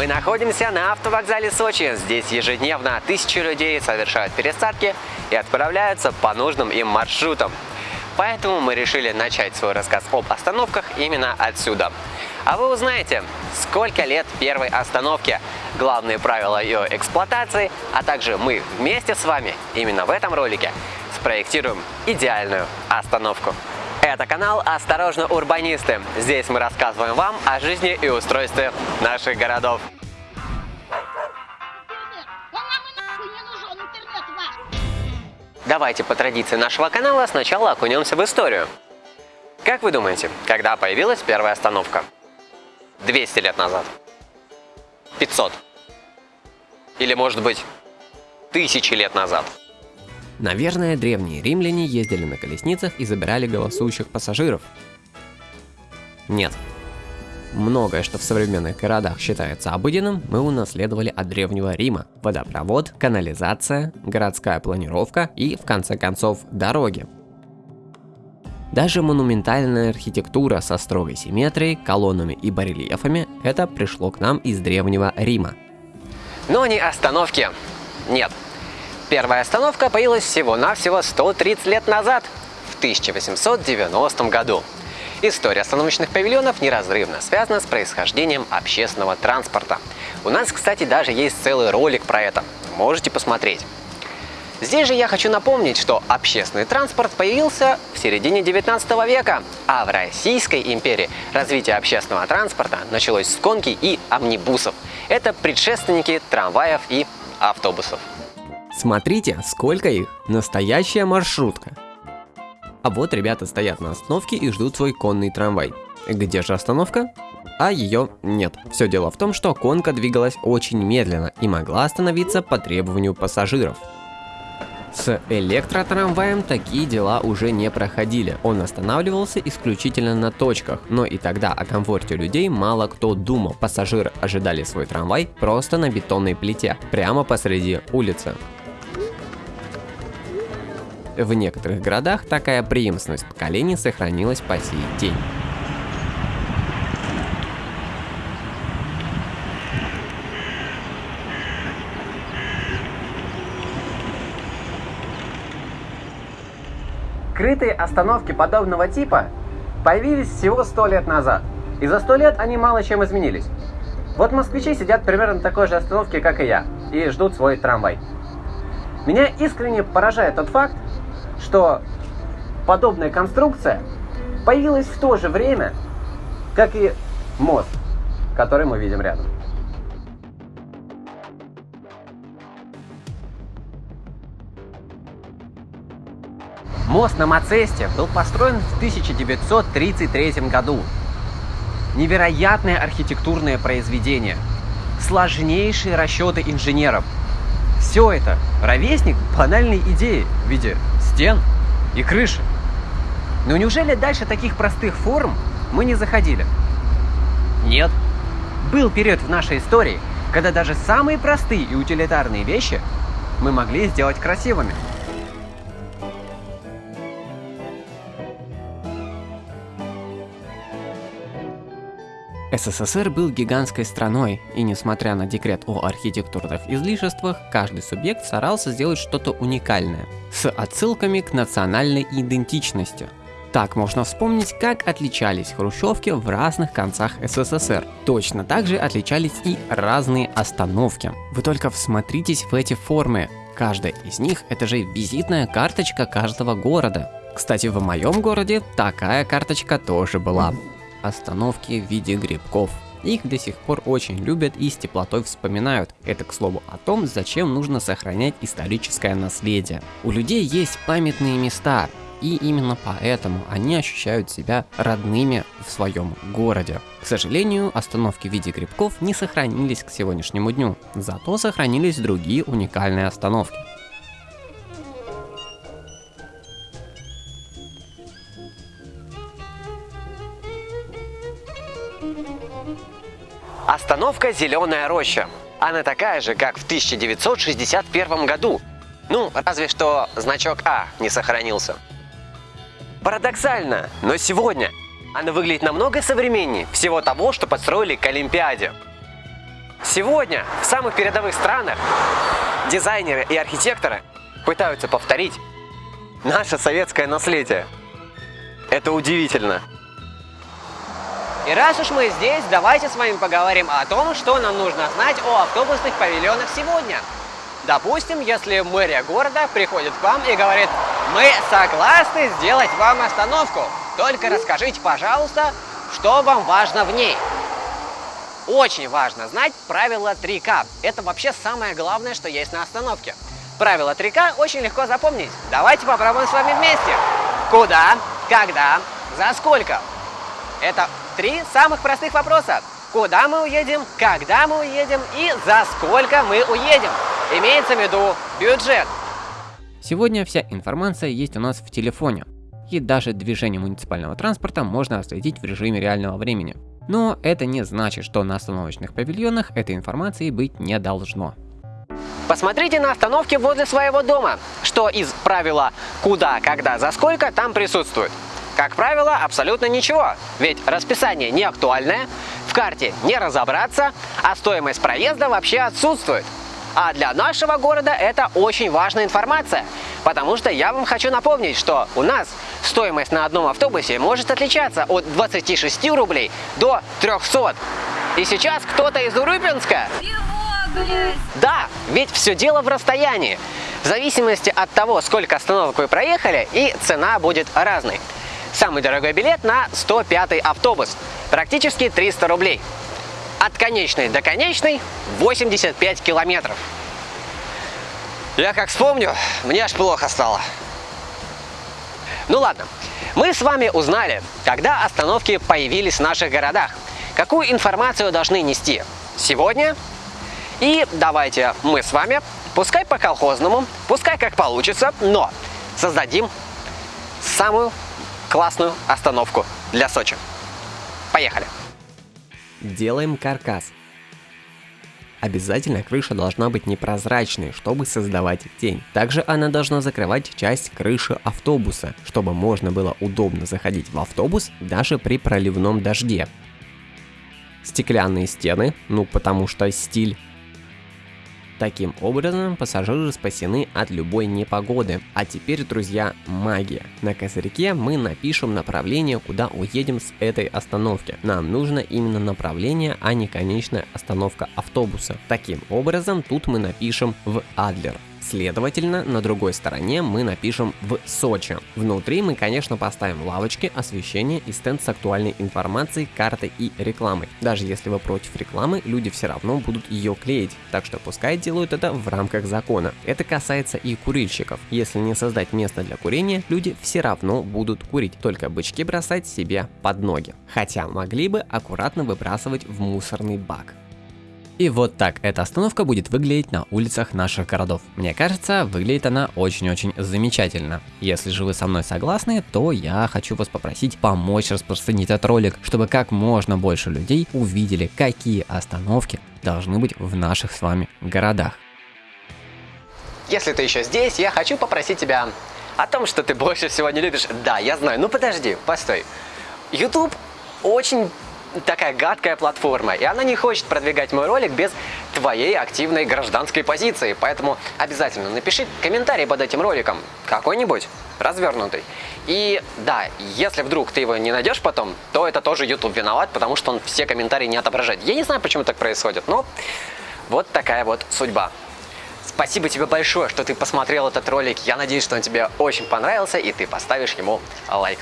Мы находимся на автовокзале Сочи. Здесь ежедневно тысячи людей совершают пересадки и отправляются по нужным им маршрутам. Поэтому мы решили начать свой рассказ об остановках именно отсюда. А вы узнаете, сколько лет первой остановке, главные правила ее эксплуатации, а также мы вместе с вами именно в этом ролике спроектируем идеальную остановку. Это канал «Осторожно, урбанисты». Здесь мы рассказываем вам о жизни и устройстве наших городов. Давайте по традиции нашего канала сначала окунемся в историю. Как вы думаете, когда появилась первая остановка? 200 лет назад? 500? Или может быть тысячи лет назад? Наверное, древние римляне ездили на колесницах и забирали голосующих пассажиров. Нет. Многое, что в современных городах считается обыденным, мы унаследовали от Древнего Рима. Водопровод, канализация, городская планировка и, в конце концов, дороги. Даже монументальная архитектура со строгой симметрией, колоннами и барельефами – это пришло к нам из Древнего Рима. Но не остановки. Нет. Первая остановка появилась всего-навсего 130 лет назад, в 1890 году. История остановочных павильонов неразрывно связана с происхождением общественного транспорта. У нас, кстати, даже есть целый ролик про это. Можете посмотреть. Здесь же я хочу напомнить, что общественный транспорт появился в середине 19 века, а в Российской империи развитие общественного транспорта началось с конки и амнибусов. Это предшественники трамваев и автобусов. Смотрите, сколько их! Настоящая маршрутка. А вот ребята стоят на остановке и ждут свой конный трамвай. Где же остановка? А ее нет. Все дело в том, что конка двигалась очень медленно и могла остановиться по требованию пассажиров. С электротрамваем такие дела уже не проходили. Он останавливался исключительно на точках, но и тогда о комфорте людей мало кто думал. Пассажиры ожидали свой трамвай просто на бетонной плите, прямо посреди улицы. В некоторых городах такая преемственность поколений сохранилась по сей день. Крытые остановки подобного типа появились всего 100 лет назад. И за 100 лет они мало чем изменились. Вот москвичи сидят примерно на такой же остановке, как и я, и ждут свой трамвай. Меня искренне поражает тот факт, что подобная конструкция появилась в то же время, как и мост, который мы видим рядом. Мост на Мацесте был построен в 1933 году. Невероятное архитектурное произведение, сложнейшие расчеты инженеров. Все это ровесник банальной идеи в виде стен и крыши. Но неужели дальше таких простых форм мы не заходили? Нет. Был период в нашей истории, когда даже самые простые и утилитарные вещи мы могли сделать красивыми. СССР был гигантской страной, и несмотря на декрет о архитектурных излишествах, каждый субъект старался сделать что-то уникальное, с отсылками к национальной идентичности. Так можно вспомнить, как отличались хрущевки в разных концах СССР. Точно так же отличались и разные остановки. Вы только всмотритесь в эти формы. Каждая из них это же визитная карточка каждого города. Кстати, в моем городе такая карточка тоже была остановки в виде грибков. Их до сих пор очень любят и с теплотой вспоминают. Это к слову о том, зачем нужно сохранять историческое наследие. У людей есть памятные места, и именно поэтому они ощущают себя родными в своем городе. К сожалению, остановки в виде грибков не сохранились к сегодняшнему дню, зато сохранились другие уникальные остановки. Остановка «Зеленая роща». Она такая же, как в 1961 году. Ну, разве что значок А не сохранился. Парадоксально, но сегодня она выглядит намного современнее всего того, что построили к Олимпиаде. Сегодня в самых передовых странах дизайнеры и архитекторы пытаются повторить наше советское наследие. Это удивительно. И раз уж мы здесь, давайте с вами поговорим о том, что нам нужно знать о автобусных павильонах сегодня. Допустим, если мэрия города приходит к вам и говорит, мы согласны сделать вам остановку, только расскажите, пожалуйста, что вам важно в ней. Очень важно знать правило 3К. Это вообще самое главное, что есть на остановке. Правило 3К очень легко запомнить. Давайте попробуем с вами вместе. Куда, когда, за сколько? Это три самых простых вопроса. Куда мы уедем, когда мы уедем и за сколько мы уедем. Имеется в виду бюджет. Сегодня вся информация есть у нас в телефоне. И даже движение муниципального транспорта можно отследить в режиме реального времени. Но это не значит, что на остановочных павильонах этой информации быть не должно. Посмотрите на остановке возле своего дома, что из правила «куда, когда, за сколько» там присутствует. Как правило, абсолютно ничего, ведь расписание не актуальное, в карте не разобраться, а стоимость проезда вообще отсутствует. А для нашего города это очень важная информация, потому что я вам хочу напомнить, что у нас стоимость на одном автобусе может отличаться от 26 рублей до 300. И сейчас кто-то из Урюпинска... Да, ведь все дело в расстоянии. В зависимости от того, сколько остановок вы проехали, и цена будет разной. Самый дорогой билет на 105 автобус, практически 300 рублей. От конечной до конечной 85 километров. Я как вспомню, мне аж плохо стало. Ну ладно, мы с вами узнали, когда остановки появились в наших городах, какую информацию должны нести сегодня. И давайте мы с вами, пускай по колхозному, пускай как получится, но создадим самую классную остановку для Сочи. Поехали! Делаем каркас. Обязательно крыша должна быть непрозрачной, чтобы создавать тень. Также она должна закрывать часть крыши автобуса, чтобы можно было удобно заходить в автобус даже при проливном дожде. Стеклянные стены, ну потому что стиль. Таким образом, пассажиры спасены от любой непогоды. А теперь, друзья, магия. На козырьке мы напишем направление, куда уедем с этой остановки. Нам нужно именно направление, а не конечная остановка автобуса. Таким образом, тут мы напишем в Адлер. Следовательно, на другой стороне мы напишем в Сочи. Внутри мы, конечно, поставим лавочки, освещение и стенд с актуальной информацией, картой и рекламой. Даже если вы против рекламы, люди все равно будут ее клеить, так что пускай делают это в рамках закона. Это касается и курильщиков. Если не создать место для курения, люди все равно будут курить, только бычки бросать себе под ноги. Хотя могли бы аккуратно выбрасывать в мусорный бак. И вот так эта остановка будет выглядеть на улицах наших городов. Мне кажется, выглядит она очень-очень замечательно. Если же вы со мной согласны, то я хочу вас попросить помочь распространить этот ролик, чтобы как можно больше людей увидели, какие остановки должны быть в наших с вами городах. Если ты еще здесь, я хочу попросить тебя о том, что ты больше всего не любишь. Да, я знаю, ну подожди, постой. YouTube очень такая гадкая платформа, и она не хочет продвигать мой ролик без твоей активной гражданской позиции. Поэтому обязательно напиши комментарий под этим роликом, какой-нибудь, развернутый. И да, если вдруг ты его не найдешь потом, то это тоже YouTube виноват, потому что он все комментарии не отображает. Я не знаю, почему так происходит, но вот такая вот судьба. Спасибо тебе большое, что ты посмотрел этот ролик. Я надеюсь, что он тебе очень понравился, и ты поставишь ему лайк.